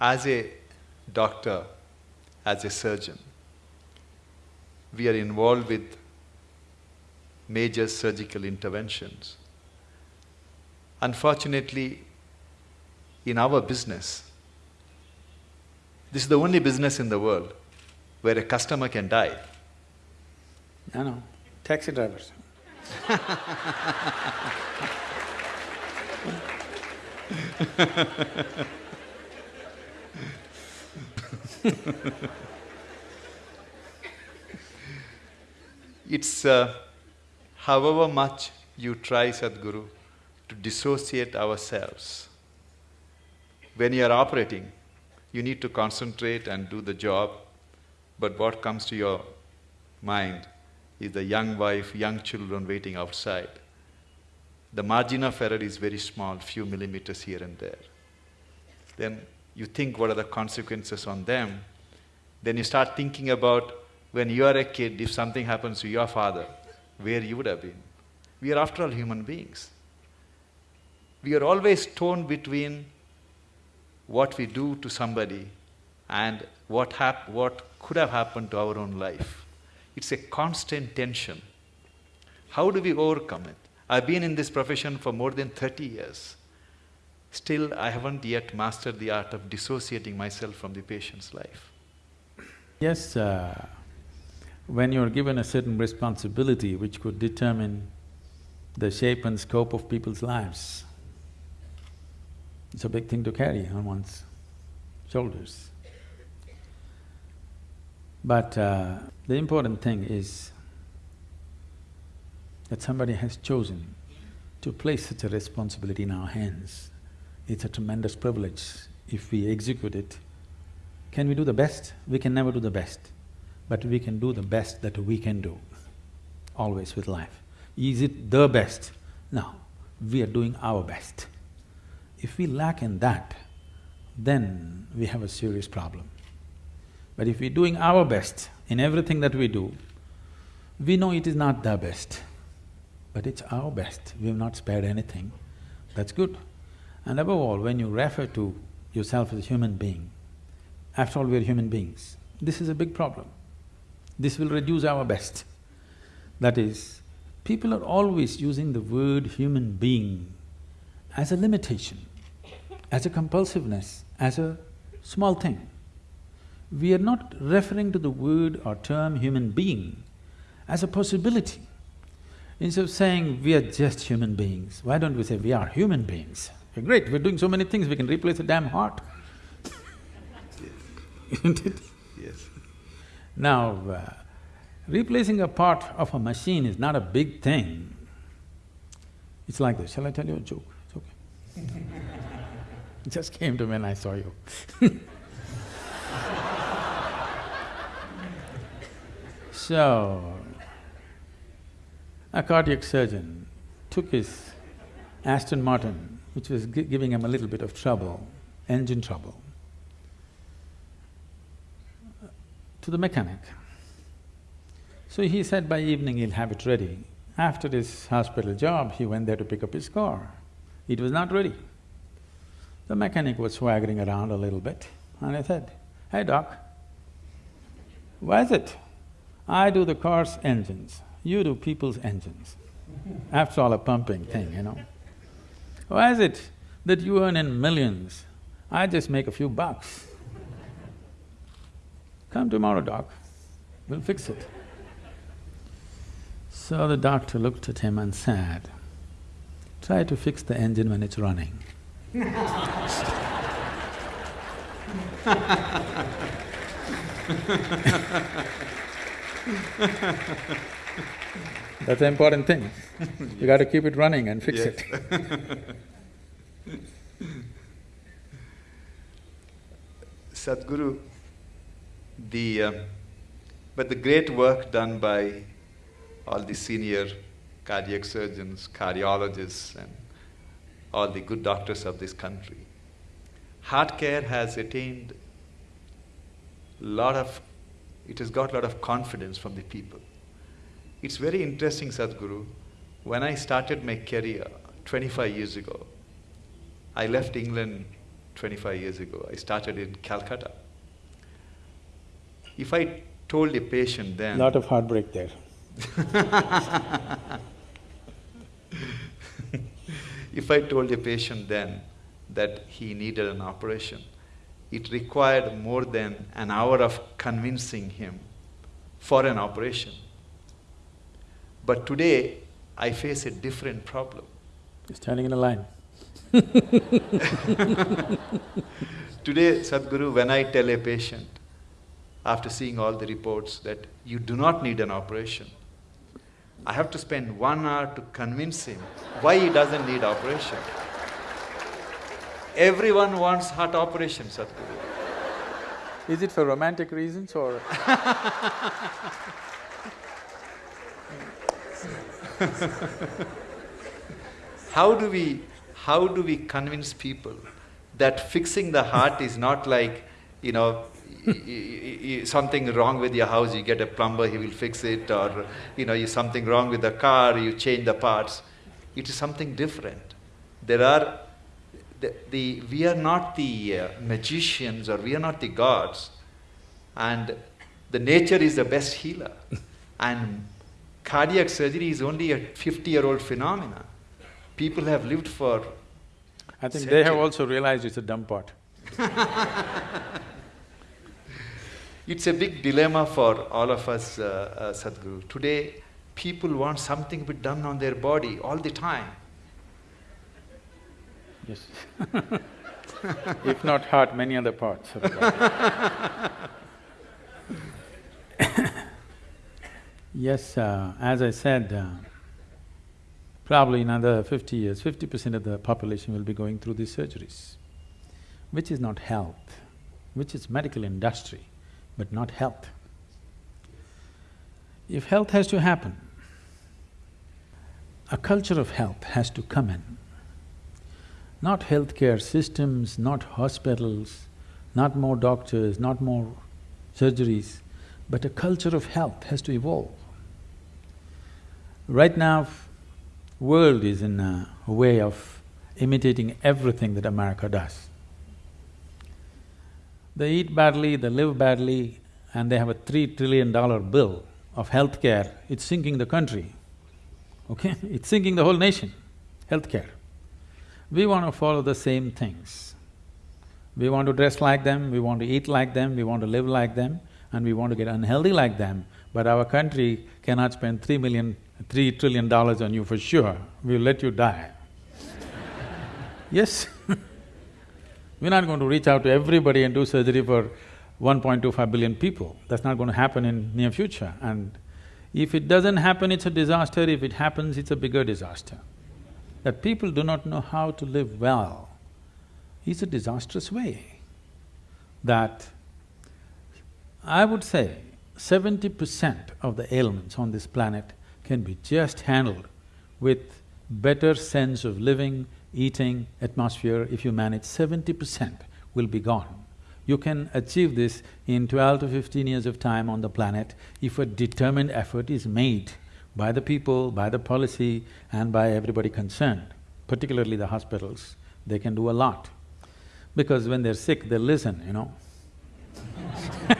as a doctor, as a surgeon, we are involved with major surgical interventions. Unfortunately, in our business, this is the only business in the world where a customer can die. No, no, taxi drivers. it's uh, however much you try, Sadhguru, to dissociate ourselves. When you are operating, you need to concentrate and do the job, but what comes to your mind is the young wife, young children waiting outside. The margin of error is very small, few millimeters here and there. Then you think what are the consequences on them. Then you start thinking about when you are a kid, if something happens to your father, where you would have been. We are after all human beings. We are always torn between what we do to somebody and what, hap- what could have happened to our own life. It's a constant tension. How do we overcome it? I've been in this profession for more than 30 years. Still, I haven't yet mastered the art of dissociating myself from the patient's life. Yes, uh, when you're given a certain responsibility which could determine the shape and scope of people's lives, it's a big thing to carry on one's shoulders. But uh, the important thing is that somebody has chosen to place such a responsibility in our hands. It's a tremendous privilege if we execute it. Can we do the best? We can never do the best, but we can do the best that we can do, always with life. Is it the best? No, we are doing our best. If we lack in that, then we have a serious problem. But if we're doing our best in everything that we do, we know it is not the best, but it's our best. We have not spared anything. That's good. And above all, when you refer to yourself as a human being, after all, we're human beings, this is a big problem. This will reduce our best. That is, people are always using the word human being as a limitation, as a compulsiveness, as a small thing we are not referring to the word or term human being as a possibility. Instead of saying we are just human beings, why don't we say we are human beings? We're great, we're doing so many things, we can replace a damn heart. Isn't it? Yes. Now, uh, replacing a part of a machine is not a big thing. It's like this, shall I tell you a joke? It's okay. it just came to me when I saw you So, a cardiac surgeon took his Aston Martin, which was gi giving him a little bit of trouble, engine trouble, uh, to the mechanic. So he said by evening he'll have it ready. After his hospital job, he went there to pick up his car. It was not ready. The mechanic was swaggering around a little bit and I said, hey doc, why is it I do the car's engines, you do people's engines. After all, a pumping thing, you know. Why is it that you earn in millions, I just make a few bucks? Come tomorrow, doc, we'll fix it. So the doctor looked at him and said, try to fix the engine when it's running. That's the important thing. You got to keep it running and fix Yes. it. Sadhguru, the… Uh, but the great work done by all the senior cardiac surgeons, cardiologists and all the good doctors of this country, heart care has attained lot of… it has got a lot of confidence from the people. It's very interesting, Sadhguru, when I started my career twenty-five years ago, I left England 25 years ago. I started in Calcutta. If I told a patient then. Lot of heartbreak there. if I told a patient then that he needed an operation, it required more than an hour of convincing him for an operation. But today, I face a different problem. He's standing in a line. today, Sadhguru, when I tell a patient, after seeing all the reports, that you do not need an operation, I have to spend one hour to convince him why he doesn't need operation. Everyone wants heart operation, Sadhguru. Is it for romantic reasons or How do we… how do we convince people that fixing the heart is not like, you know, something wrong with your house, you get a plumber, he will fix it, or you know, something wrong with the car, you change the parts. It is something different. There are the, the we are not the uh, magicians or we are not the gods, and the nature is the best healer, and cardiac surgery is only a fifty-year-old phenomenon. People have lived for. I think centuries. they have also realized it's a dumb pot. It's a big dilemma for all of us, uh, uh, Sadhguru. Today, people want something to be done on their body all the time. Yes. if not heart, many other parts of the body. yes, uh, as I said, uh, probably in another fifty years, fifty percent of the population will be going through these surgeries, which is not health, which is medical industry but not health. If health has to happen, a culture of health has to come in. Not healthcare systems, not hospitals, not more doctors, not more surgeries, but a culture of health has to evolve. Right now, world is in a way of imitating everything that America does. They eat badly, they live badly, and they have a three trillion dollar bill of healthcare, it's sinking the country, okay? It's sinking the whole nation, healthcare. We want to follow the same things. We want to dress like them, we want to eat like them, we want to live like them, and we want to get unhealthy like them, but our country cannot spend three million, three trillion dollars on you for sure, we'll let you die. yes We're not going to reach out to everybody and do surgery for 1.25 billion people. That's not going to happen in near future. And if it doesn't happen, it's a disaster. If it happens, it's a bigger disaster. That people do not know how to live well is a disastrous way. That I would say seventy percent of the ailments on this planet can be just handled with better sense of living, eating, atmosphere, if you manage seventy percent will be gone. You can achieve this in twelve to fifteen years of time on the planet if a determined effort is made by the people, by the policy and by everybody concerned, particularly the hospitals, they can do a lot. Because when they're sick, they listen, you know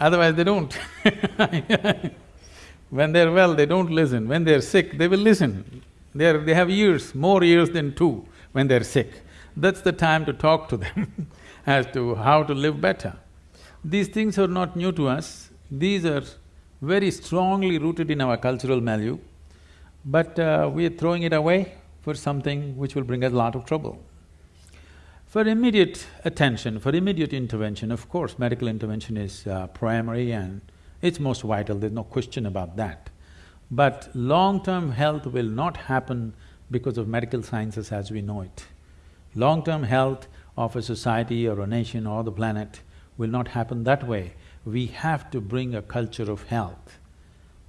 Otherwise they don't When they're well, they don't listen. When they're sick, they will listen. They're, they have ears, more ears than two when they're sick. That's the time to talk to them as to how to live better. These things are not new to us, these are very strongly rooted in our cultural milieu, but uh, we are throwing it away for something which will bring us a lot of trouble. For immediate attention, for immediate intervention, of course, medical intervention is uh, primary and it's most vital, there's no question about that. But long-term health will not happen because of medical sciences as we know it. Long-term health of a society or a nation or the planet will not happen that way. We have to bring a culture of health.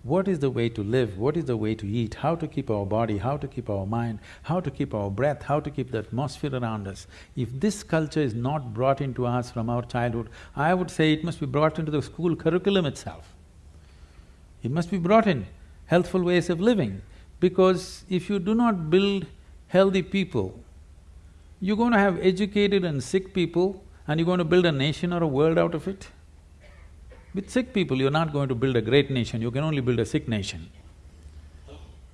What is the way to live, what is the way to eat, how to keep our body, how to keep our mind, how to keep our breath, how to keep the atmosphere around us. If this culture is not brought into us from our childhood, I would say it must be brought into the school curriculum itself. It must be brought in healthful ways of living. Because if you do not build healthy people, You're going to have educated and sick people and you're going to build a nation or a world out of it? With sick people, you're not going to build a great nation, you can only build a sick nation.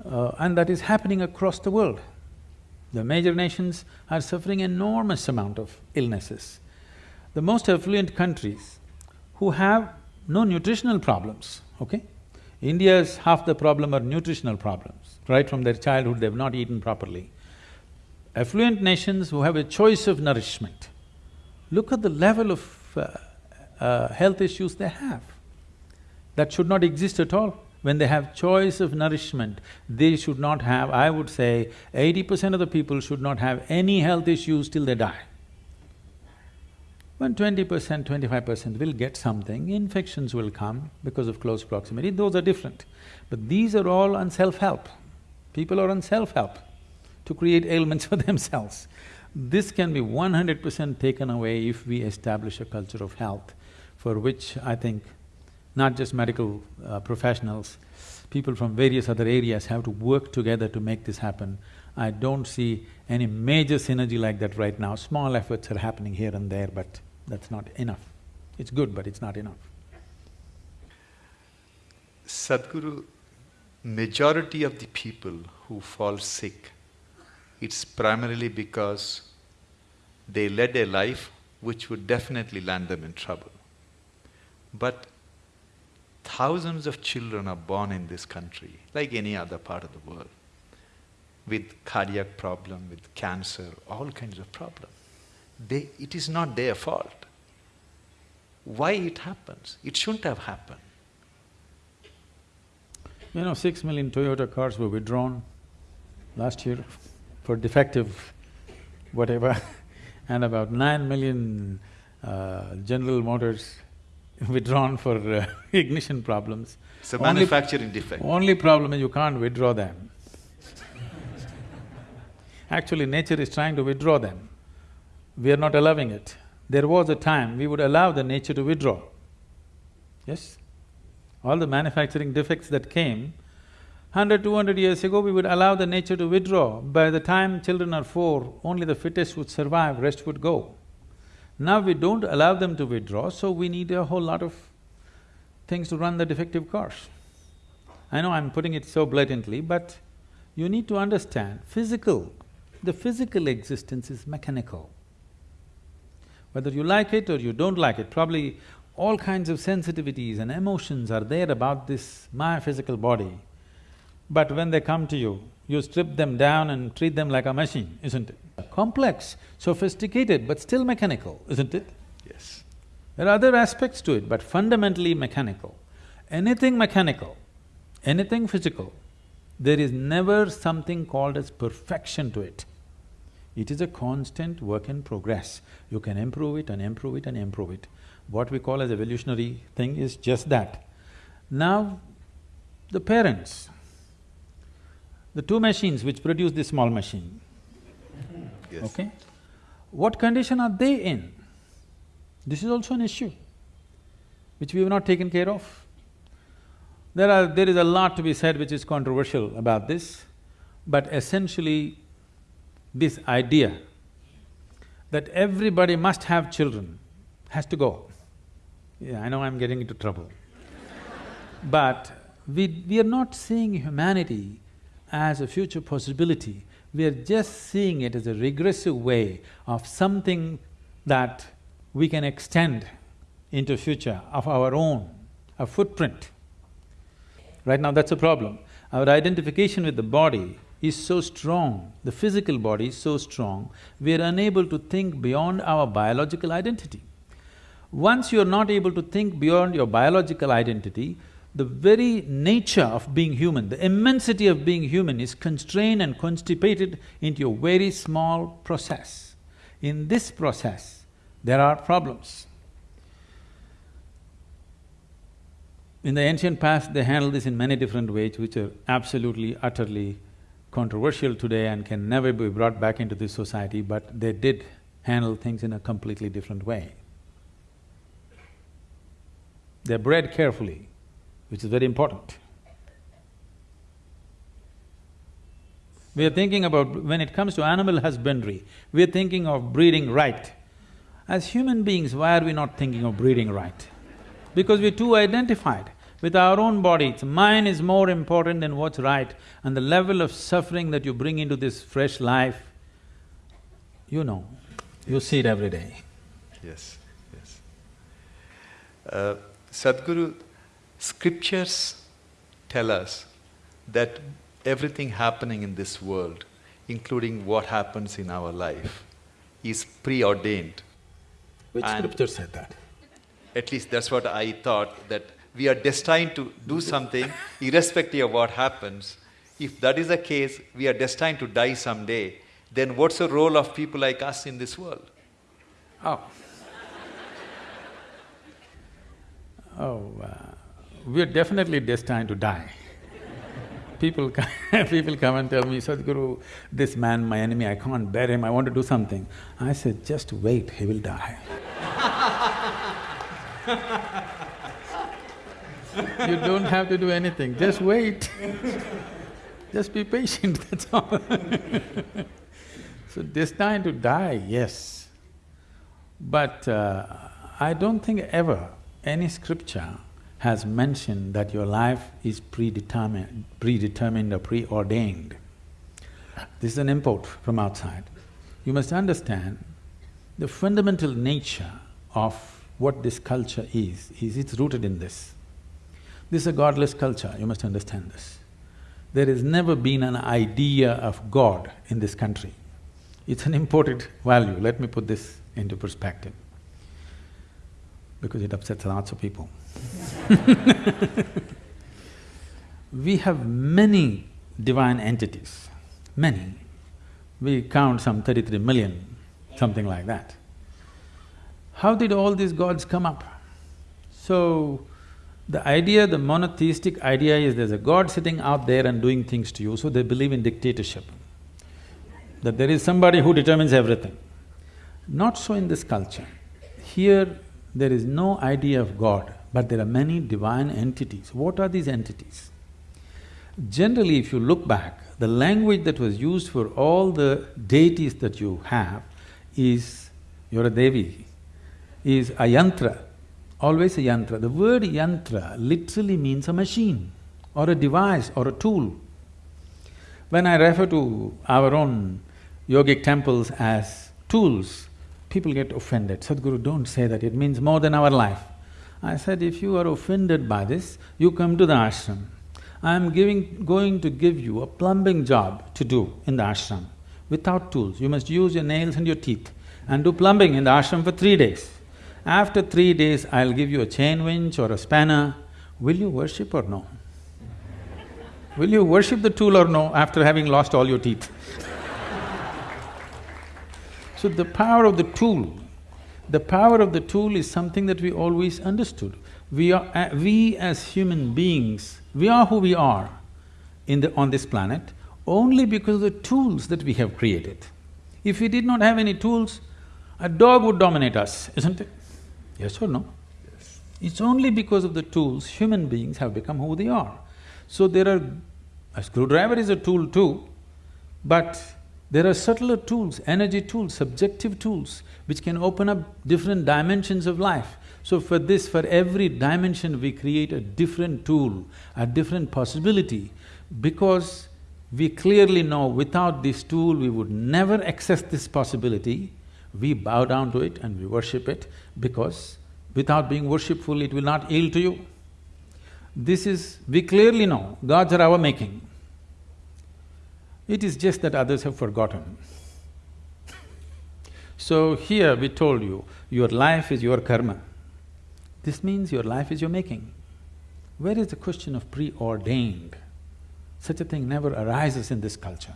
Uh, and that is happening across the world. The major nations are suffering enormous amount of illnesses. The most affluent countries who have no nutritional problems, okay? India's half the problem are nutritional problems. Right from their childhood, they've not eaten properly. Affluent nations who have a choice of nourishment, look at the level of uh, uh, health issues they have. That should not exist at all. When they have choice of nourishment, they should not have, I would say, eighty percent of the people should not have any health issues till they die. When twenty percent, twenty-five percent will get something, infections will come because of close proximity, those are different. But these are all on self-help. People are on self-help to create ailments for themselves. This can be one hundred percent taken away if we establish a culture of health for which I think not just medical uh, professionals, people from various other areas have to work together to make this happen. I don't see any major synergy like that right now. Small efforts are happening here and there, but that's not enough. It's good, but it's not enough. Sadhguru, majority of the people who fall sick, it's primarily because they led a life which would definitely land them in trouble. But thousands of children are born in this country, like any other part of the world, with cardiac problem, with cancer, all kinds of problems. They, it is not their fault. Why it happens? It shouldn't have happened. You know, six million Toyota cars were withdrawn last year for defective whatever, and about nine million uh, General Motors withdrawn for uh, ignition problems. It's a manufacturing defect. Only problem is you can't withdraw them. Actually, nature is trying to withdraw them. We are not allowing it. There was a time we would allow the nature to withdraw. Yes? All the manufacturing defects that came, hundred, two hundred years ago, we would allow the nature to withdraw. By the time children are four, only the fittest would survive, rest would go. Now we don't allow them to withdraw, so we need a whole lot of things to run the defective cars. I know I'm putting it so blatantly, but you need to understand, physical, the physical existence is mechanical. Whether you like it or you don't like it, probably all kinds of sensitivities and emotions are there about this my physical body. But when they come to you, you strip them down and treat them like a machine, isn't it? Complex, sophisticated, but still mechanical, isn't it? Yes. There are other aspects to it, but fundamentally mechanical. Anything mechanical, anything physical, there is never something called as perfection to it. It is a constant work in progress. You can improve it and improve it and improve it. What we call as evolutionary thing is just that. Now, the parents, the two machines which produce this small machine, Yes. okay? What condition are they in? This is also an issue which we have not taken care of. There are… there is a lot to be said which is controversial about this, but essentially this idea that everybody must have children has to go. Yeah, I know I'm getting into trouble. but we… we are not seeing humanity as a future possibility, we are just seeing it as a regressive way of something that we can extend into future of our own, a footprint. Right now that's a problem. Our identification with the body is so strong, the physical body is so strong, we are unable to think beyond our biological identity. Once you're not able to think beyond your biological identity, the very nature of being human, the immensity of being human is constrained and constipated into a very small process. In this process, there are problems. In the ancient past, they handled this in many different ways which are absolutely, utterly controversial today and can never be brought back into this society, but they did handle things in a completely different way. They're bred carefully, which is very important. We are thinking about… when it comes to animal husbandry, we are thinking of breeding right. As human beings, why are we not thinking of breeding right? Because we're too identified with our own bodies. Mine is more important than what's right and the level of suffering that you bring into this fresh life, you know, you see it every day. Yes, yes. Uh, Sadhguru, scriptures tell us that everything happening in this world, including what happens in our life, is preordained. Which And- scripture said that? At least that's what I thought, that we are destined to do something irrespective of what happens. If that is the case, we are destined to die someday, then what's the role of people like us in this world? Oh. Oh, uh, we're definitely destined to die. People people come and tell me, Sadhguru, this man, my enemy, I can't bear him, I want to do something. I said, just wait, he will die. you don't have to do anything, just wait. just be patient, that's all. so destined to die, yes. But uh, I don't think ever any scripture has mentioned that your life is predetermined, predetermined or preordained. This is an import from outside. You must understand the fundamental nature of what this culture is, is it's rooted in this. This is a godless culture, you must understand this. There has never been an idea of God in this country. It's an imported value, let me put this into perspective, because it upsets lots of people. we have many divine entities, many. We count some thirty-three million, something like that. How did all these gods come up? So, the idea, the monotheistic idea is there's a god sitting out there and doing things to you, so they believe in dictatorship. That there is somebody who determines everything. Not so in this culture. Here, there is no idea of God, but there are many divine entities. What are these entities? Generally, if you look back, the language that was used for all the deities that you have is, you're a Devi, is a yantra, always a yantra. The word yantra literally means a machine or a device or a tool. When I refer to our own yogic temples as tools, people get offended. Sadhguru, don't say that, it means more than our life. I said, if you are offended by this, you come to the ashram. I am giving… going to give you a plumbing job to do in the ashram without tools. You must use your nails and your teeth and do plumbing in the ashram for three days. After three days, I'll give you a chain winch or a spanner. Will you worship or no? Will you worship the tool or no after having lost all your teeth? So the power of the tool, the power of the tool is something that we always understood. We are… we as human beings, we are who we are in the… on this planet only because of the tools that we have created. If we did not have any tools, a dog would dominate us, isn't it? Yes or no? Yes. It's only because of the tools human beings have become who they are. So there are… a screwdriver is a tool too, but there are subtler tools, energy tools, subjective tools, which can open up different dimensions of life. So for this, for every dimension we create a different tool, a different possibility, because we clearly know without this tool we would never access this possibility, we bow down to it and we worship it because without being worshipful it will not yield to you. This is… we clearly know gods are our making. It is just that others have forgotten. So here we told you, your life is your karma. This means your life is your making. Where is the question of preordained? Such a thing never arises in this culture.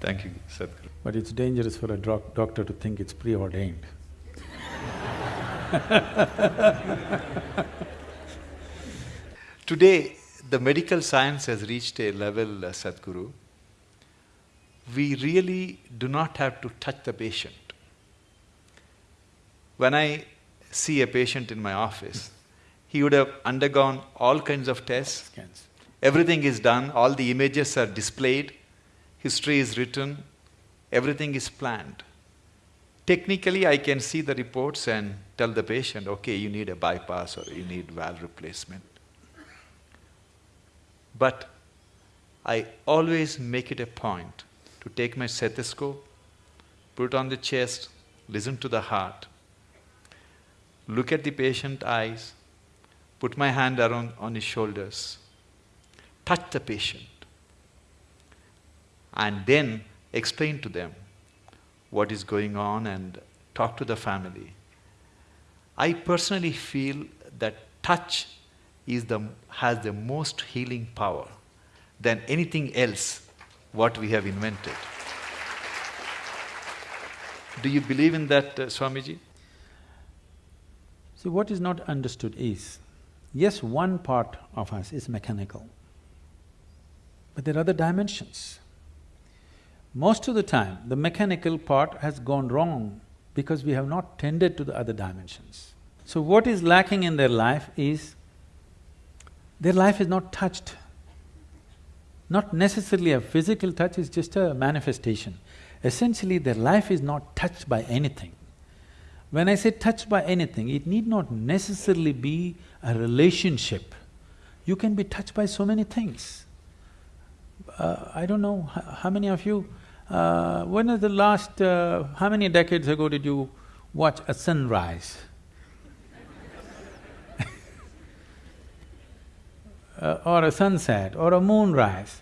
Thank you, Sadhguru. But it's dangerous for a doc- doctor to think it's preordained. Today, the medical science has reached a level, uh, Sadhguru, we really do not have to touch the patient. When I see a patient in my office, he would have undergone all kinds of tests, Scans. Everything is done, all the images are displayed, history is written, everything is planned. Technically, I can see the reports and tell the patient, okay, you need a bypass or you need valve replacement. But I always make it a point to take my stethoscope, put it on the chest, listen to the heart, look at the patient eyes, put my hand around on his shoulders, touch the patient, and then explain to them what is going on and talk to the family. I personally feel that touch is the, has the most healing power than anything else what we have invented. Do you believe in that, uh, Swamiji? See, what is not understood is, yes, one part of us is mechanical, but there are other dimensions. Most of the time, the mechanical part has gone wrong because we have not tended to the other dimensions. So what is lacking in their life is, their life is not touched. Not necessarily a physical touch, is just a manifestation. Essentially, their life is not touched by anything. When I say touched by anything, it need not necessarily be a relationship. You can be touched by so many things. Uh, I don't know, how many of you, uh, when was the last… Uh, how many decades ago did you watch a sunrise? Uh, or a sunset or a moonrise.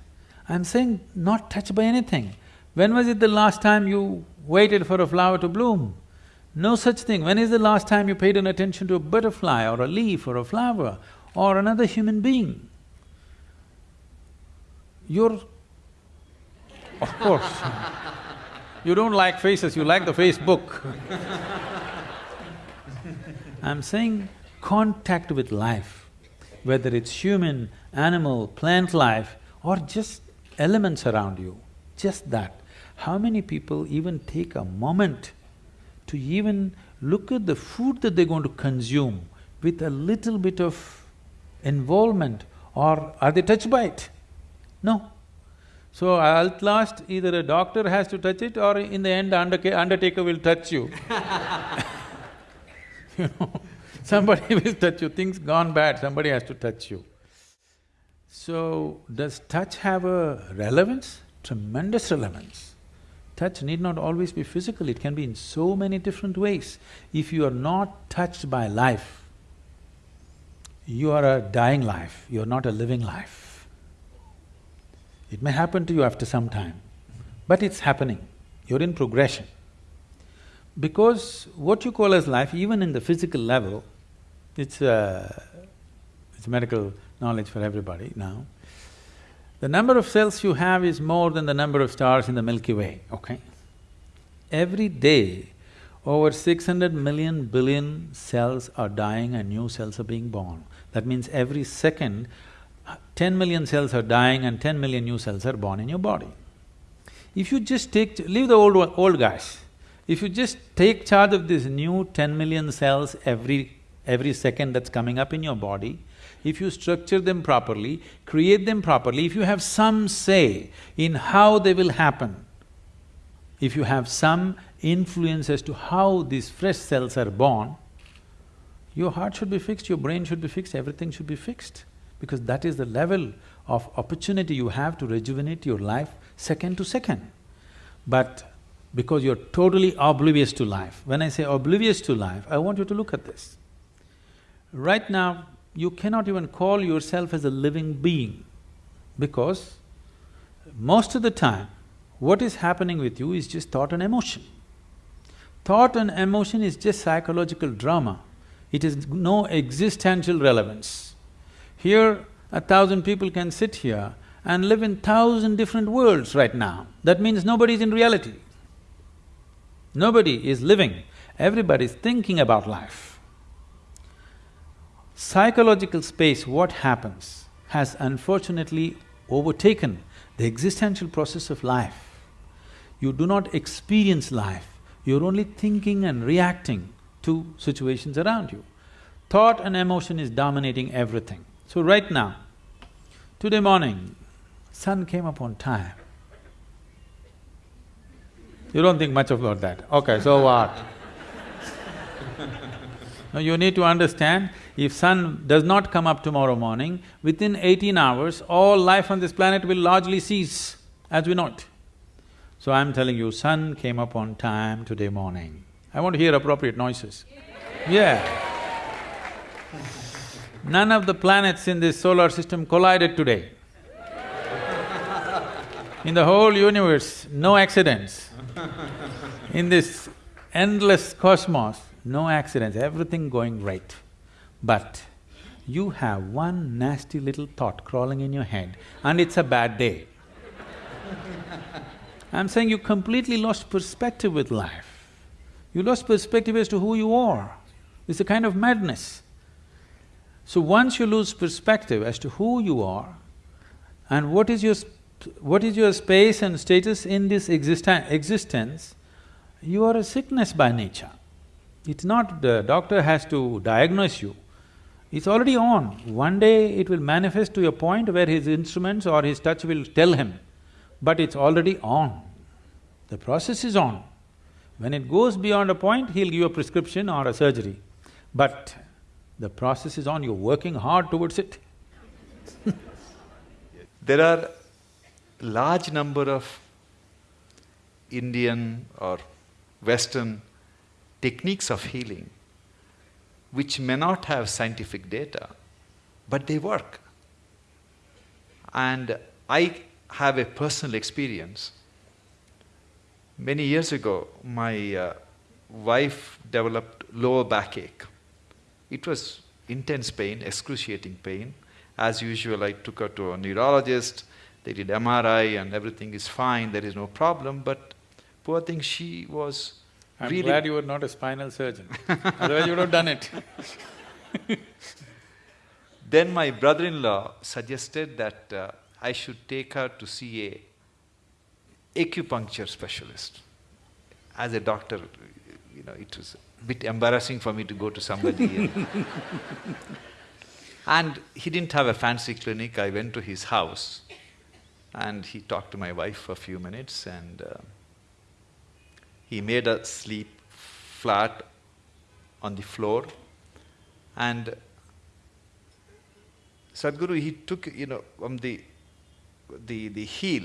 I'm saying not touched by anything. When was it the last time you waited for a flower to bloom? No such thing. When is the last time you paid an attention to a butterfly or a leaf or a flower or another human being? You're… of course, you don't like faces, you like the Facebook I'm saying contact with life, whether it's human, animal, plant life or just elements around you, just that. How many people even take a moment to even look at the food that they're going to consume with a little bit of involvement or are they touched by it? No. So at last either a doctor has to touch it or in the end undertaker will touch you you know, somebody will touch you, things gone bad, somebody has to touch you. So, does touch have a relevance? Tremendous relevance. Touch need not always be physical, it can be in so many different ways. If you are not touched by life, you are a dying life, you are not a living life. It may happen to you after some time, but it's happening, you're in progression. Because what you call as life, even in the physical level, it's uh, it's medical knowledge for everybody now. The number of cells you have is more than the number of stars in the Milky Way, okay? Every day, over six hundred million billion cells are dying and new cells are being born. That means every second, ten million cells are dying and ten million new cells are born in your body. If you just take… leave the old old guys, if you just take charge of these new ten million cells every… every second that's coming up in your body, if you structure them properly, create them properly, if you have some say in how they will happen, if you have some influence as to how these fresh cells are born, your heart should be fixed, your brain should be fixed, everything should be fixed. Because that is the level of opportunity you have to rejuvenate your life second to second. But because you're totally oblivious to life, when I say oblivious to life, I want you to look at this. Right now, you cannot even call yourself as a living being because most of the time, what is happening with you is just thought and emotion. Thought and emotion is just psychological drama. It has no existential relevance. Here, a thousand people can sit here and live in thousand different worlds right now. That means nobody is in reality. Nobody is living, everybody is thinking about life psychological space, what happens, has unfortunately overtaken the existential process of life. You do not experience life, you're only thinking and reacting to situations around you. Thought and emotion is dominating everything. So right now, Today morning, sun came up on time. You don't think much about that. Okay, so what? Now you need to understand, if sun does not come up tomorrow morning, within eighteen hours, all life on this planet will largely cease as we know it. So I'm telling you, sun came up on time today morning. I want to hear appropriate noises. Yeah. None of the planets in this solar system collided today. In the whole universe, no accidents. In this endless cosmos, no accidents, everything going right. But you have one nasty little thought crawling in your head and it's a bad day. I'm saying you completely lost perspective with life. You lost perspective as to who you are. It's a kind of madness. So once you lose perspective as to who you are and what is your what is your space and status in this existen existence, you are a sickness by nature. It's not the doctor has to diagnose you, it's already on. One day it will manifest to a point where his instruments or his touch will tell him, but it's already on. The process is on. When it goes beyond a point, he'll give a prescription or a surgery. But the process is on, you're working hard towards it. there are large number of Indian or Western techniques of healing which may not have scientific data, but they work. And I have a personal experience. Many years ago, my uh, wife developed lower backache. It was intense pain, excruciating pain. As usual, I took her to a neurologist. They did MRI and everything is fine, there is no problem, but poor thing, she was I'm really glad you were not a spinal surgeon, otherwise you would have done it. then my brother-in-law suggested that uh, I should take her to see a acupuncture specialist. As a doctor, you know, it was a bit embarrassing for me to go to somebody. and he didn't have a fancy clinic. I went to his house and he talked to my wife for a few minutes and uh, he made us sleep flat on the floor and Sadhguru, he took, you know, from the, the, the heel,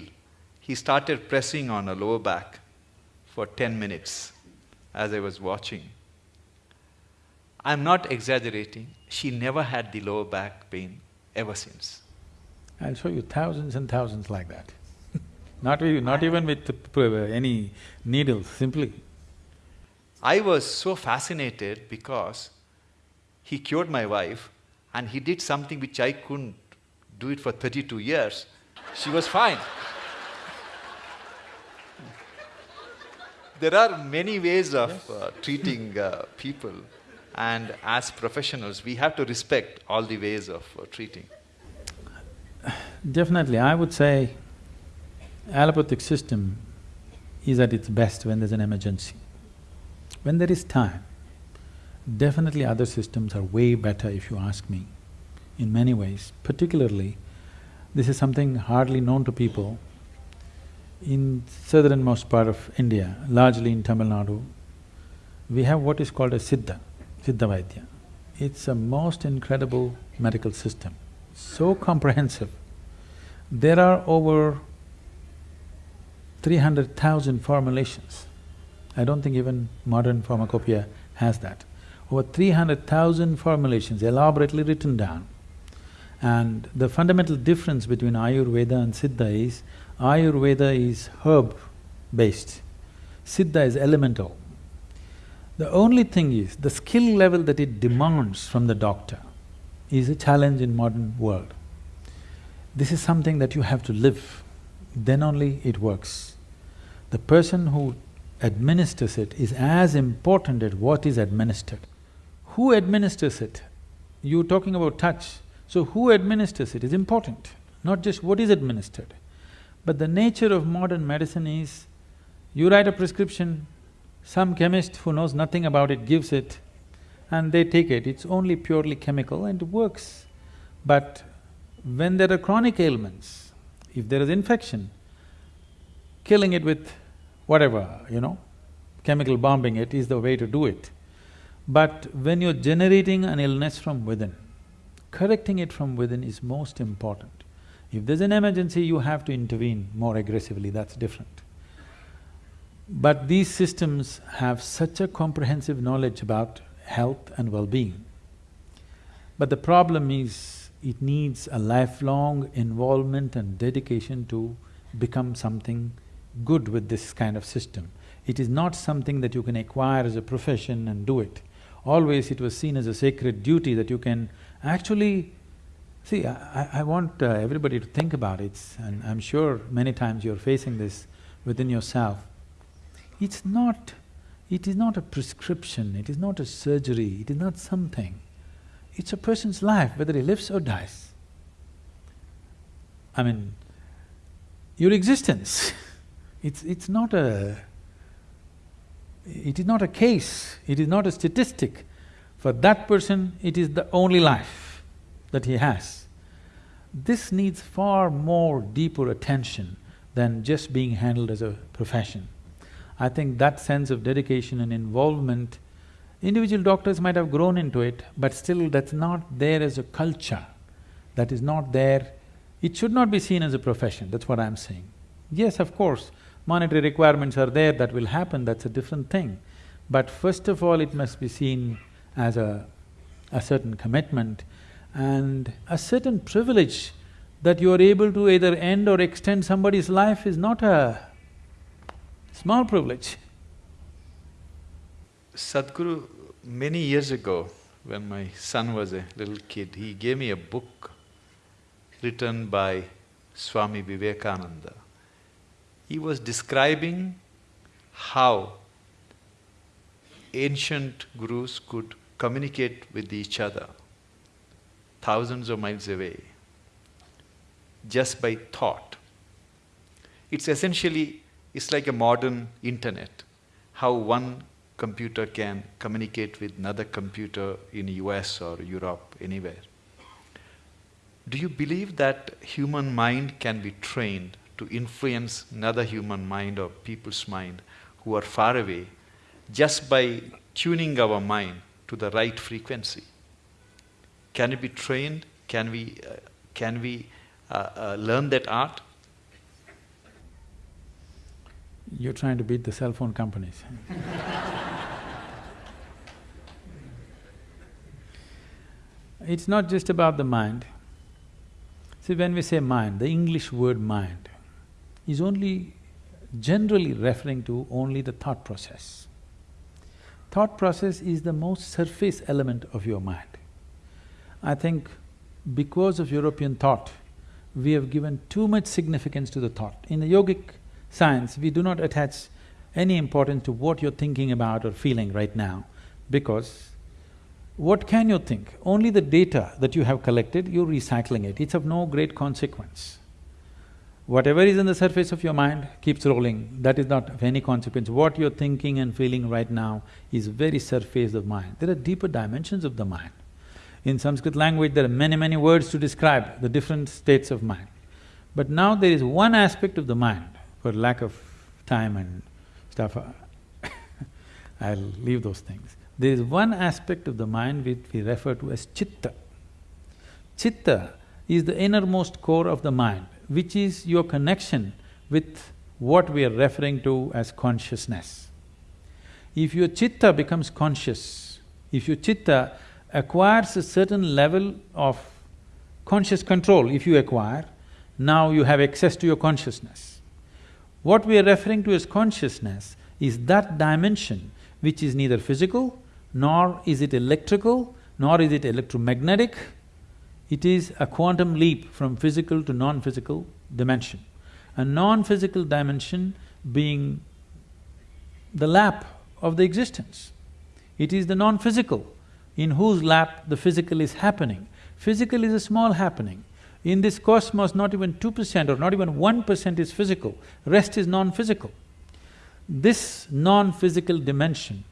he started pressing on her lower back for ten minutes as I was watching. I'm not exaggerating, she never had the lower back pain ever since. I'll show you thousands and thousands like that. Not, with, not even with any needles, simply. I was so fascinated because he cured my wife and he did something which I couldn't do it for thirty-two years. She was fine. there are many ways of yes. uh, treating uh, people and as professionals we have to respect all the ways of uh, treating. Definitely, I would say allopathic system is at its best when there's an emergency. When there is time, definitely other systems are way better if you ask me, in many ways. Particularly, this is something hardly known to people. In southernmost part of India, largely in Tamil Nadu, we have what is called a Siddha, Siddha Vaidya. It's a most incredible medical system so comprehensive. There are over three hundred thousand formulations. I don't think even modern pharmacopoeia has that. Over three hundred thousand formulations elaborately written down. And the fundamental difference between Ayurveda and Siddha is, Ayurveda is herb-based, Siddha is elemental. The only thing is, the skill level that it demands from the doctor is a challenge in modern world. This is something that you have to live, then only it works. The person who administers it is as important as what is administered. Who administers it? You're talking about touch, so who administers it is important, not just what is administered. But the nature of modern medicine is, you write a prescription, some chemist who knows nothing about it gives it, and they take it, it's only purely chemical and it works. But when there are chronic ailments, if there is infection, killing it with whatever, you know, chemical bombing it is the way to do it. But when you're generating an illness from within, correcting it from within is most important. If there's an emergency, you have to intervene more aggressively, that's different. But these systems have such a comprehensive knowledge about health and well-being. But the problem is, it needs a lifelong involvement and dedication to become something good with this kind of system. It is not something that you can acquire as a profession and do it. Always it was seen as a sacred duty that you can actually… See, I, I want uh, everybody to think about it, and I'm sure many times you're facing this within yourself. It's not… it is not a prescription, it is not a surgery, it is not something. It's a person's life, whether he lives or dies. I mean, your existence, it's… it's not a… it is not a case, it is not a statistic. For that person, it is the only life that he has. This needs far more deeper attention than just being handled as a profession. I think that sense of dedication and involvement, individual doctors might have grown into it, but still that's not there as a culture, that is not there. It should not be seen as a profession, that's what I'm saying. Yes, of course, monetary requirements are there, that will happen, that's a different thing. But first of all, it must be seen as a, a certain commitment and a certain privilege that you are able to either end or extend somebody's life is not a small privilege. Sadhguru, many years ago, when my son was a little kid, he gave me a book written by Swami Vivekananda. He was describing how ancient gurus could communicate with each other thousands of miles away just by thought. It's essentially, it's like a modern internet, how one computer can communicate with another computer in US or Europe, anywhere. Do you believe that human mind can be trained to influence another human mind or people's mind who are far away just by tuning our mind to the right frequency? Can it be trained? Can we, uh, can we uh, uh, learn that art? You're trying to beat the cell phone companies It's not just about the mind. See, when we say mind, the English word mind is only generally referring to only the thought process. Thought process is the most surface element of your mind. I think because of European thought, we have given too much significance to the thought. In the yogic science, we do not attach any importance to what you're thinking about or feeling right now because what can you think? Only the data that you have collected, you're recycling it, it's of no great consequence. Whatever is in the surface of your mind keeps rolling, that is not of any consequence. What you're thinking and feeling right now is very surface of mind. There are deeper dimensions of the mind. In Sanskrit language, there are many, many words to describe the different states of mind. But now there is one aspect of the mind, for lack of time and stuff, I'll leave those things. There is one aspect of the mind which we refer to as chitta. Chitta is the innermost core of the mind, which is your connection with what we are referring to as consciousness. If your chitta becomes conscious, if your chitta acquires a certain level of conscious control, if you acquire, now you have access to your consciousness. What we are referring to as consciousness is that dimension which is neither physical, nor is it electrical, nor is it electromagnetic. It is a quantum leap from physical to non-physical dimension. A non-physical dimension being the lap of the existence. It is the non-physical in whose lap the physical is happening. Physical is a small happening. In this cosmos, not even two percent or not even one percent is physical, rest is non-physical. This non-physical dimension,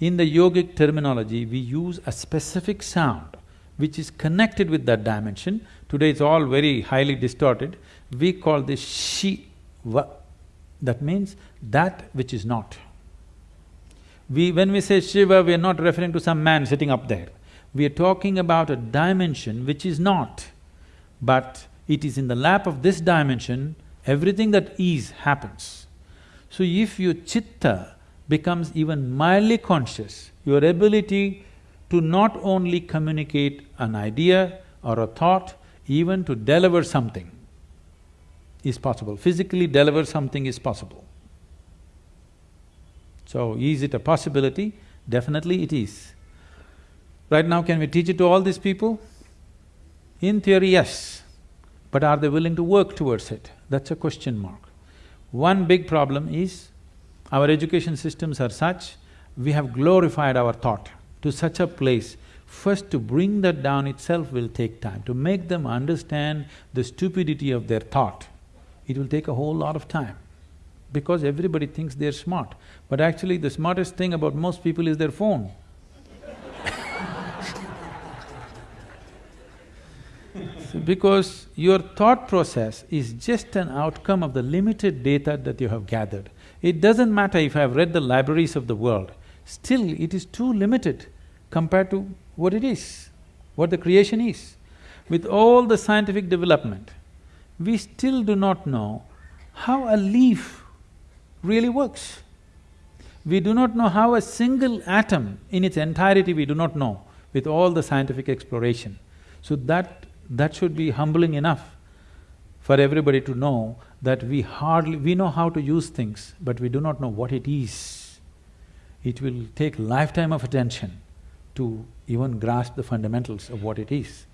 in the yogic terminology, we use a specific sound which is connected with that dimension. Today it's all very highly distorted. We call this Shiva. That means that which is not. We… when we say Shiva, we are not referring to some man sitting up there. We are talking about a dimension which is not, but it is in the lap of this dimension, everything that is happens. So if your chitta becomes even mildly conscious, your ability to not only communicate an idea or a thought, even to deliver something is possible. Physically deliver something is possible. So, is it a possibility? Definitely it is. Right now, can we teach it to all these people? In theory, yes. But are they willing to work towards it? That's a question mark. One big problem is, our education systems are such, we have glorified our thought to such a place, first to bring that down itself will take time. To make them understand the stupidity of their thought, it will take a whole lot of time. Because everybody thinks they're smart, but actually the smartest thing about most people is their phone. because your thought process is just an outcome of the limited data that you have gathered. It doesn't matter if I've read the libraries of the world, still it is too limited compared to what it is, what the creation is. With all the scientific development, we still do not know how a leaf really works. We do not know how a single atom in its entirety we do not know with all the scientific exploration. So that… that should be humbling enough for everybody to know that we hardly… we know how to use things, but we do not know what it is. It will take lifetime of attention to even grasp the fundamentals of what it is.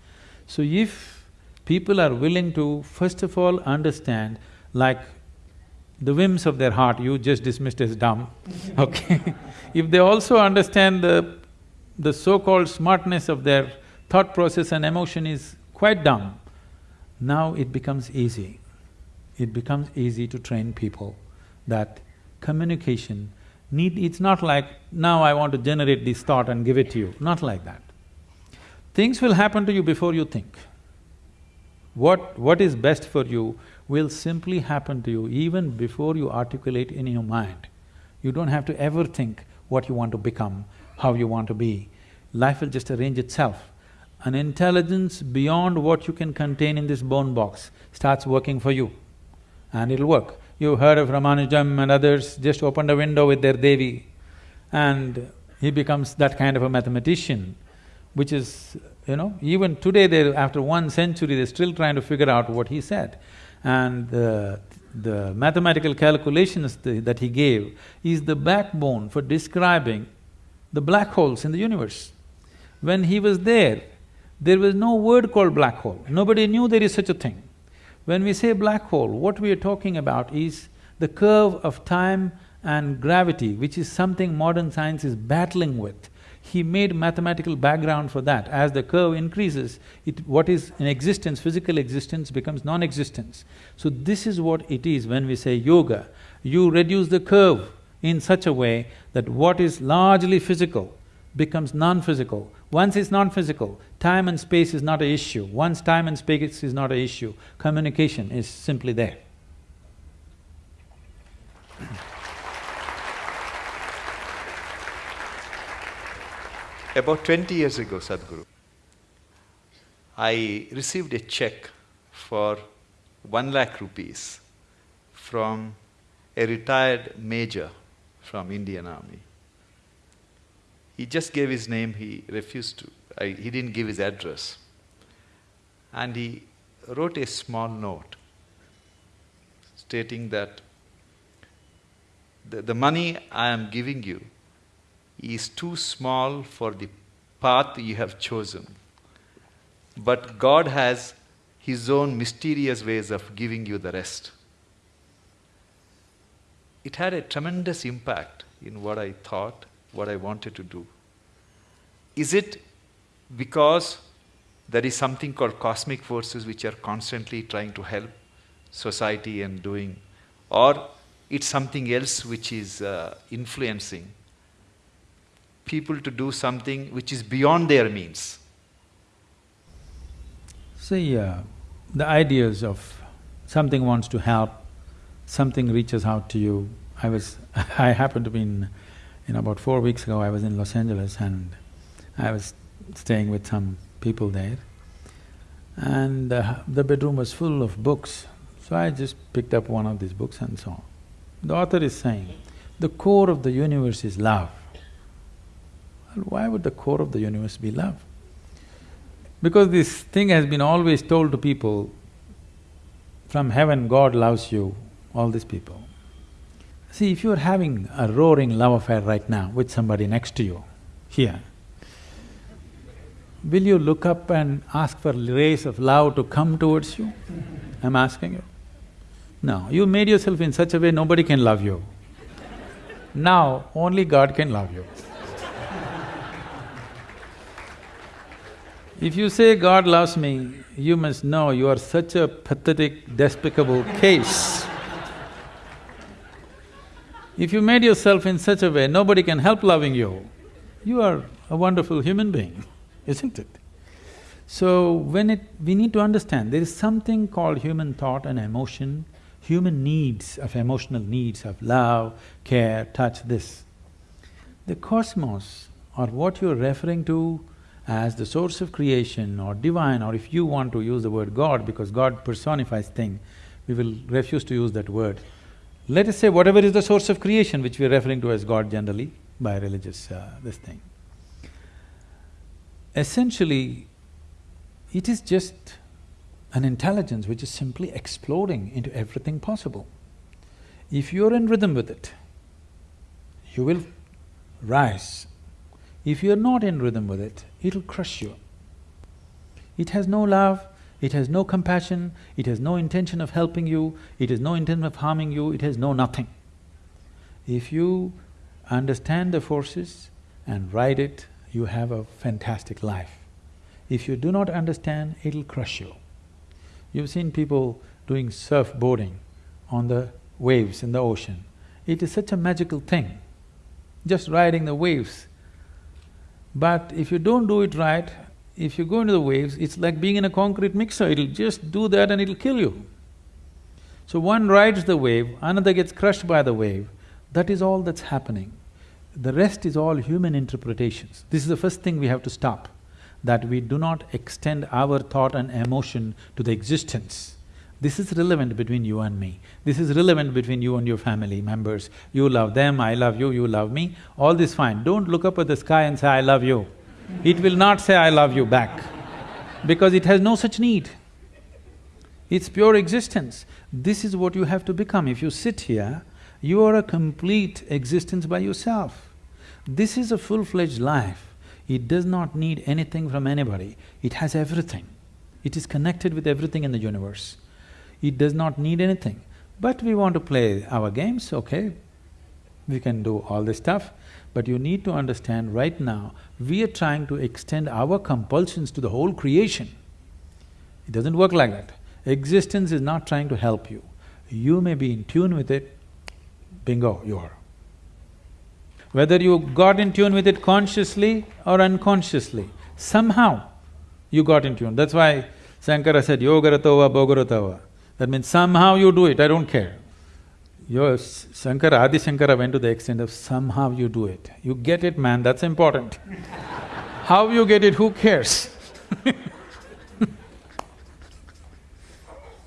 So if people are willing to first of all understand like the whims of their heart, you just dismissed as dumb, okay? if they also understand the… the so-called smartness of their thought process and emotion is quite dumb, now it becomes easy. It becomes easy to train people that communication need… it's not like, now I want to generate this thought and give it to you, not like that. Things will happen to you before you think. What… what is best for you will simply happen to you even before you articulate in your mind. You don't have to ever think what you want to become, how you want to be. Life will just arrange itself. An intelligence beyond what you can contain in this bone box starts working for you and it'll work. You've heard of Ramanujam and others just opened a window with their Devi and he becomes that kind of a mathematician, which is, you know, even today they after one century they're still trying to figure out what he said. And the, the mathematical calculations that he gave is the backbone for describing the black holes in the universe. When he was there, there was no word called black hole, nobody knew there is such a thing. When we say black hole, what we are talking about is the curve of time and gravity, which is something modern science is battling with. He made mathematical background for that. As the curve increases, it… what is in existence, physical existence becomes non-existence. So this is what it is when we say yoga. You reduce the curve in such a way that what is largely physical becomes non-physical. Once it's non-physical, time and space is not an issue. Once time and space is not an issue, communication is simply there. About twenty years ago, Sadhguru, I received a check for one lakh rupees from a retired major from Indian Army. He just gave his name, he refused to, He didn't give his address. And he wrote a small note stating that the, the money I am giving you is too small for the path you have chosen. But God has His own mysterious ways of giving you the rest. It had a tremendous impact in what I thought what I wanted to do. Is it because there is something called cosmic forces which are constantly trying to help society and doing, or it's something else which is uh, influencing people to do something which is beyond their means. See, uh, the ideas of something wants to help, something reaches out to you. I was… I happened to be in… you know, about four weeks ago I was in Los Angeles and I was staying with some people there and uh, the bedroom was full of books. So I just picked up one of these books and saw. The author is saying, the core of the universe is love. Well, why would the core of the universe be love? Because this thing has been always told to people, from heaven God loves you, all these people. See, if you're having a roaring love affair right now with somebody next to you, here, will you look up and ask for rays of love to come towards you? I'm asking you. No, you made yourself in such a way nobody can love you. Now, only God can love you. if you say God loves me, you must know you are such a pathetic, despicable case. If you made yourself in such a way nobody can help loving you, you are a wonderful human being, isn't it? So, when it… we need to understand, there is something called human thought and emotion human needs of emotional needs of love, care, touch, this. The cosmos or what you're referring to as the source of creation or divine or if you want to use the word God because God personifies thing, we will refuse to use that word. Let us say whatever is the source of creation which we're referring to as God generally by religious uh, this thing. Essentially, it is just an intelligence which is simply exploding into everything possible. If you're in rhythm with it, you will rise. If you're not in rhythm with it, it'll crush you. It has no love, it has no compassion, it has no intention of helping you, it has no intention of harming you, it has no nothing. If you understand the forces and ride it, you have a fantastic life. If you do not understand, it'll crush you. You've seen people doing surfboarding on the waves in the ocean. It is such a magical thing, just riding the waves. But if you don't do it right, if you go into the waves, it's like being in a concrete mixer, it'll just do that and it'll kill you. So one rides the wave, another gets crushed by the wave, that is all that's happening. The rest is all human interpretations. This is the first thing we have to stop that we do not extend our thought and emotion to the existence. This is relevant between you and me. This is relevant between you and your family members. You love them, I love you, you love me, all this fine. Don't look up at the sky and say, I love you. It will not say, I love you back, because it has no such need. It's pure existence. This is what you have to become. If you sit here, you are a complete existence by yourself. This is a full-fledged life. It does not need anything from anybody, it has everything. It is connected with everything in the universe. It does not need anything. But we want to play our games, okay, we can do all this stuff, but you need to understand right now, we are trying to extend our compulsions to the whole creation. It doesn't work like that. Existence is not trying to help you. You may be in tune with it, bingo, you are. Whether you got in tune with it consciously or unconsciously, somehow you got in tune. That's why Shankara said, yogaratova bhogaratova. That means somehow you do it, I don't care. Your Shankara, Adi Shankara went to the extent of somehow you do it. You get it, man, that's important. How you get it, who cares?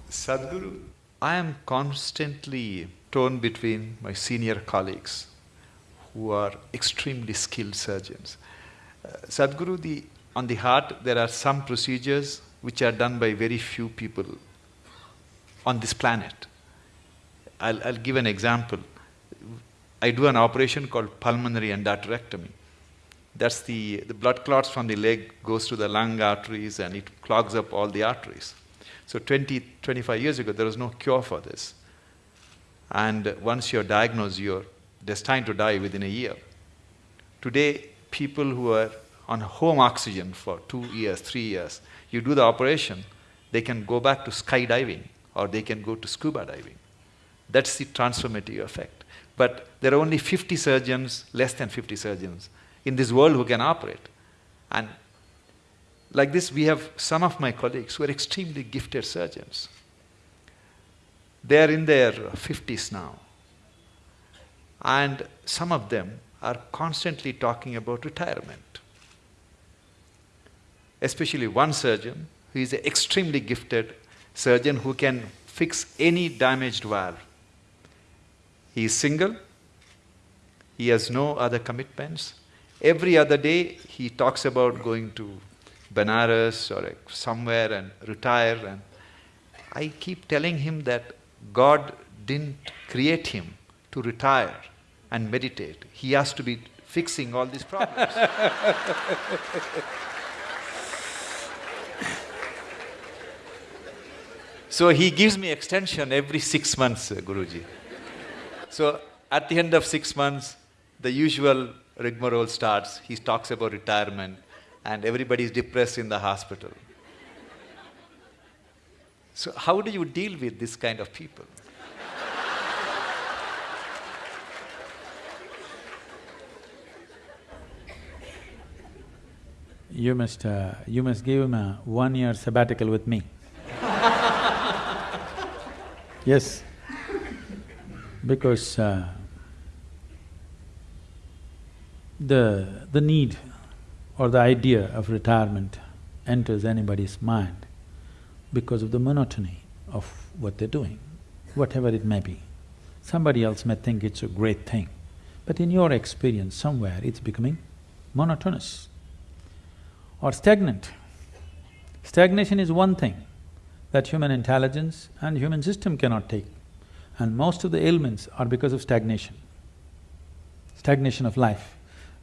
Sadhguru, I am constantly torn between my senior colleagues who are extremely skilled surgeons. Uh, Sadhguru, the, on the heart, there are some procedures which are done by very few people on this planet. I'll, I'll give an example. I do an operation called pulmonary endarterectomy. That's the, the blood clots from the leg goes to the lung arteries and it clogs up all the arteries. So 20, 25 years ago, there was no cure for this. And once you're diagnosed, you're destined to die within a year. Today, people who are on home oxygen for two years, three years, you do the operation, they can go back to skydiving or they can go to scuba diving. That's the transformative effect. But there are only 50 surgeons, less than 50 surgeons in this world who can operate. And like this, we have some of my colleagues who are extremely gifted surgeons. They are in their 50s now. And some of them are constantly talking about retirement. Especially one surgeon who is an extremely gifted surgeon who can fix any damaged valve. He is single, he has no other commitments. Every other day he talks about going to Benares or somewhere and retire. And I keep telling him that God didn't create him to retire and meditate. He has to be fixing all these problems. so he gives me extension every six months, uh, Guruji. So at the end of six months, the usual rigmarole starts. He talks about retirement and everybody is depressed in the hospital. So, how do you deal with this kind of people? You must, uh, you must give him a one-year sabbatical with me. yes, because uh, the, the need or the idea of retirement enters anybody's mind because of the monotony of what they're doing, whatever it may be. Somebody else may think it's a great thing, but in your experience, somewhere it's becoming monotonous or stagnant. Stagnation is one thing that human intelligence and human system cannot take, and most of the ailments are because of stagnation, stagnation of life.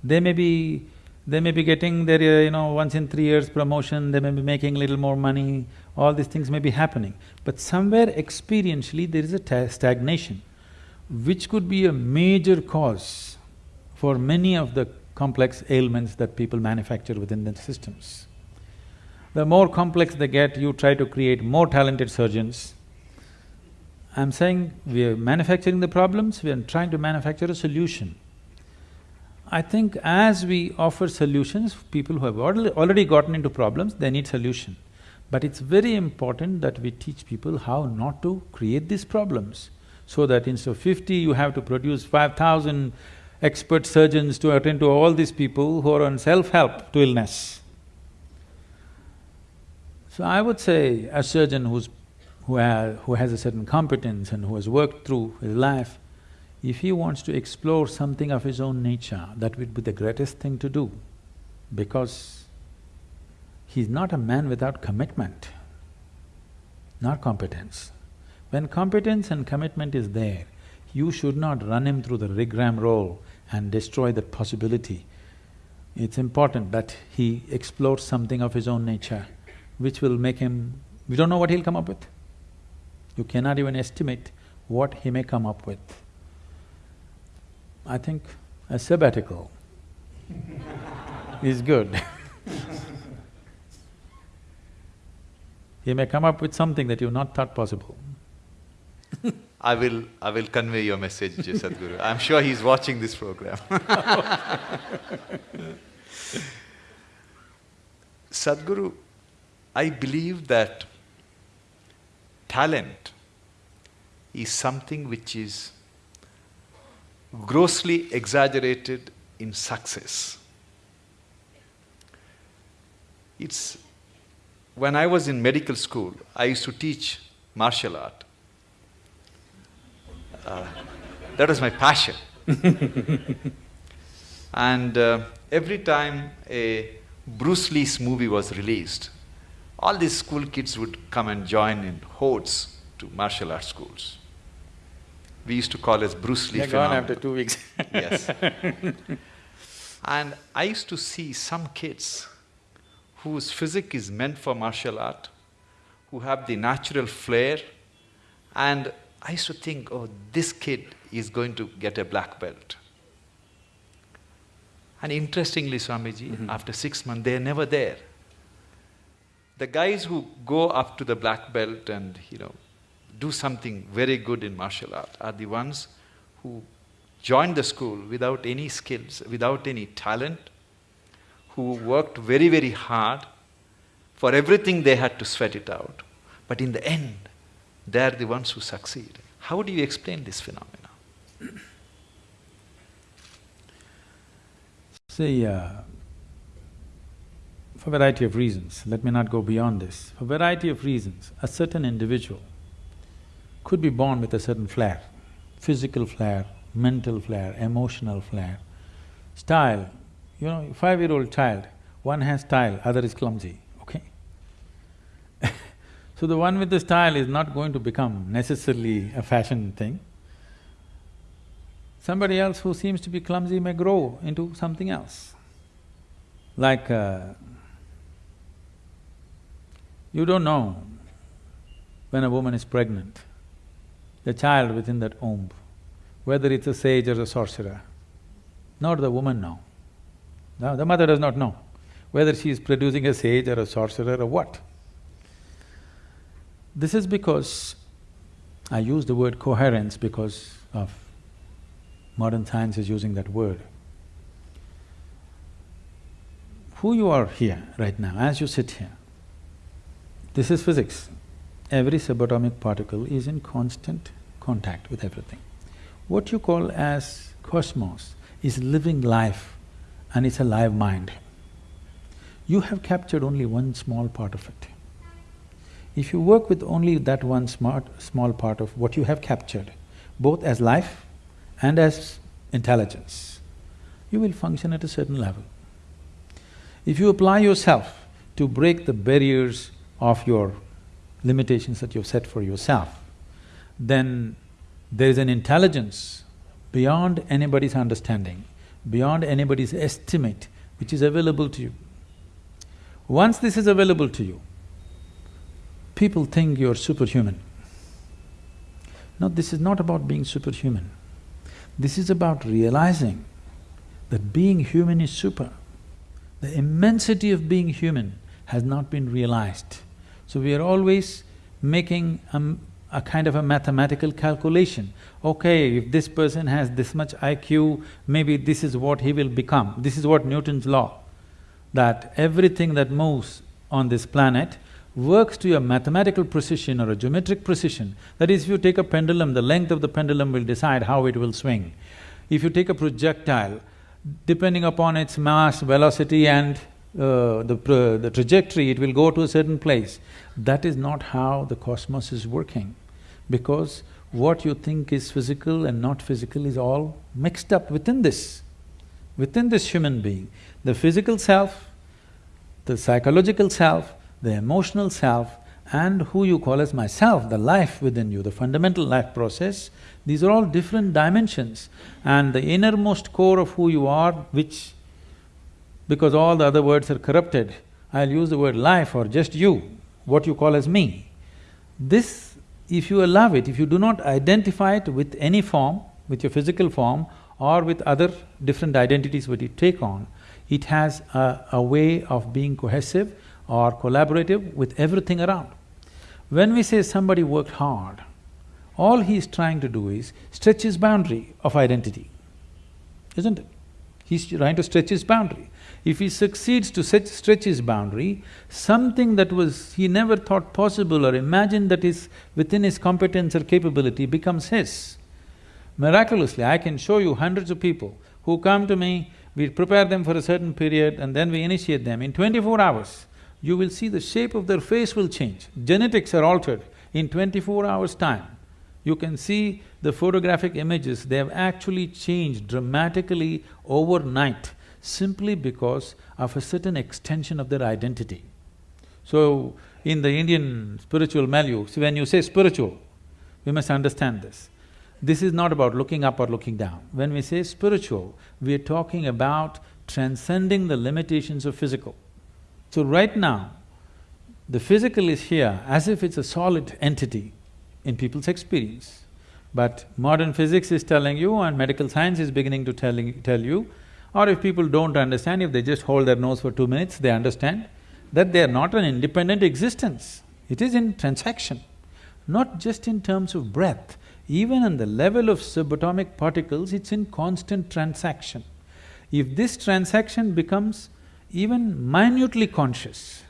They may be they may be getting their, uh, you know, once in three years promotion, they may be making little more money, all these things may be happening. But somewhere experientially there is a stagnation, which could be a major cause for many of the complex ailments that people manufacture within the systems. The more complex they get, you try to create more talented surgeons. I'm saying we are manufacturing the problems, we are trying to manufacture a solution. I think as we offer solutions, people who have already gotten into problems, they need solution. But it's very important that we teach people how not to create these problems, so that instead of fifty, you have to produce five thousand expert surgeons to attend to all these people who are on self-help to illness. So I would say a surgeon who's… who, ha who has a certain competence and who has worked through his life, if he wants to explore something of his own nature, that would be the greatest thing to do because he's not a man without commitment, not competence. When competence and commitment is there, you should not run him through the rigmarole and destroy that possibility. It's important that he explores something of his own nature, which will make him… we don't know what he'll come up with. You cannot even estimate what he may come up with. I think a sabbatical is good He may come up with something that you've not thought possible I will… I will convey your message, Sadhguru. I'm sure he's watching this program Sadhguru, I believe that talent is something which is grossly exaggerated in success. It's… when I was in medical school, I used to teach martial art. Uh, that was my passion. and uh, every time a Bruce Lee's movie was released, all these school kids would come and join in hordes to martial arts schools we used to call as Bruce Lee They're gone after two weeks Yes. And I used to see some kids whose physique is meant for martial art, who have the natural flair, and I used to think, oh, this kid is going to get a black belt. And interestingly, Swamiji, mm -hmm. after six months, they're never there. The guys who go up to the black belt and, you know, do something very good in martial art are the ones who joined the school without any skills, without any talent, who worked very, very hard For everything they had to sweat it out. But in the end, they're the ones who succeed. How do you explain this phenomena? See, uh, for variety of reasons, let me not go beyond this. For variety of reasons, a certain individual could be born with a certain flair, physical flair, mental flair, emotional flair, style. You know, five-year-old child, one has style, other is clumsy, okay? so the one with the style is not going to become necessarily a fashion thing. Somebody else who seems to be clumsy may grow into something else. Like, uh, you don't know when a woman is pregnant, the child within that womb, whether it's a sage or a sorcerer, nor the woman know. No, the mother does not know whether she is producing a sage or a sorcerer or what. This is because I use the word coherence because of modern science is using that word. Who you are here right now, as you sit here, this is physics. Every subatomic particle is in constant contact with everything. What you call as cosmos is living life and it's a live mind. You have captured only one small part of it. If you work with only that one smart, small part of what you have captured, both as life and as intelligence, you will function at a certain level. If you apply yourself to break the barriers of your limitations that you've set for yourself, then there is an intelligence beyond anybody's understanding, beyond anybody's estimate, which is available to you. Once this is available to you, people think you're superhuman. No, this is not about being superhuman. This is about realizing that being human is super. The immensity of being human has not been realized. So we are always making a, a kind of a mathematical calculation. Okay, if this person has this much IQ, maybe this is what he will become. This is what Newton's law, that everything that moves on this planet works to a mathematical precision or a geometric precision. That is, if you take a pendulum, the length of the pendulum will decide how it will swing. If you take a projectile, depending upon its mass, velocity and uh, the, the trajectory, it will go to a certain place. That is not how the cosmos is working, because what you think is physical and not physical is all mixed up within this, within this human being. The physical self, the psychological self, the emotional self, and who you call as myself, the life within you, the fundamental life process, these are all different dimensions. And the innermost core of who you are, which because all the other words are corrupted, I'll use the word life or just you, what you call as me. This, if you allow it, if you do not identify it with any form, with your physical form or with other different identities that you take on, it has a, a way of being cohesive or collaborative with everything around. When we say somebody worked hard, all he is trying to do is stretch his boundary of identity, isn't it? He's trying to stretch his boundary. If he succeeds to stretch his boundary, something that was he never thought possible or imagined that is within his competence or capability becomes his. Miraculously, I can show you hundreds of people who come to me, we prepare them for a certain period and then we initiate them. In twenty-four hours, you will see the shape of their face will change. Genetics are altered in twenty-four hours' time. You can see the photographic images, they have actually changed dramatically overnight simply because of a certain extension of their identity. So, in the Indian spiritual see when you say spiritual, we must understand this. This is not about looking up or looking down. When we say spiritual, we are talking about transcending the limitations of physical. So right now, the physical is here as if it's a solid entity in people's experience. But modern physics is telling you and medical science is beginning to telling, tell you or if people don't understand, if they just hold their nose for two minutes, they understand that they are not an independent existence. It is in transaction, not just in terms of breath, even on the level of subatomic particles, it's in constant transaction. If this transaction becomes even minutely conscious,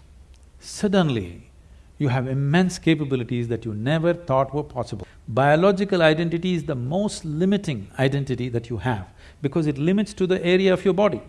suddenly you have immense capabilities that you never thought were possible. Biological identity is the most limiting identity that you have because it limits to the area of your body.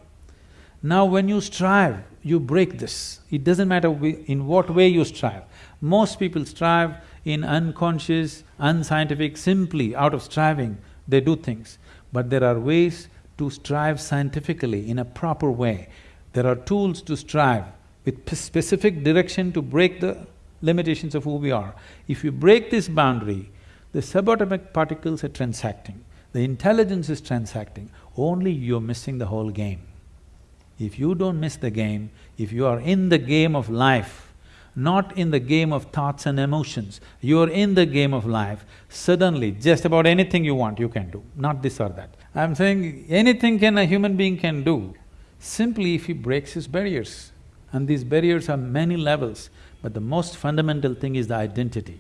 Now when you strive, you break this. It doesn't matter in what way you strive. Most people strive in unconscious, unscientific, simply out of striving, they do things. But there are ways to strive scientifically in a proper way. There are tools to strive with specific direction to break the limitations of who we are. If you break this boundary, the subatomic particles are transacting, the intelligence is transacting, only you're missing the whole game. If you don't miss the game, if you are in the game of life, not in the game of thoughts and emotions, you are in the game of life, suddenly just about anything you want you can do, not this or that. I'm saying anything can a human being can do, simply if he breaks his barriers. And these barriers are many levels, but the most fundamental thing is the identity.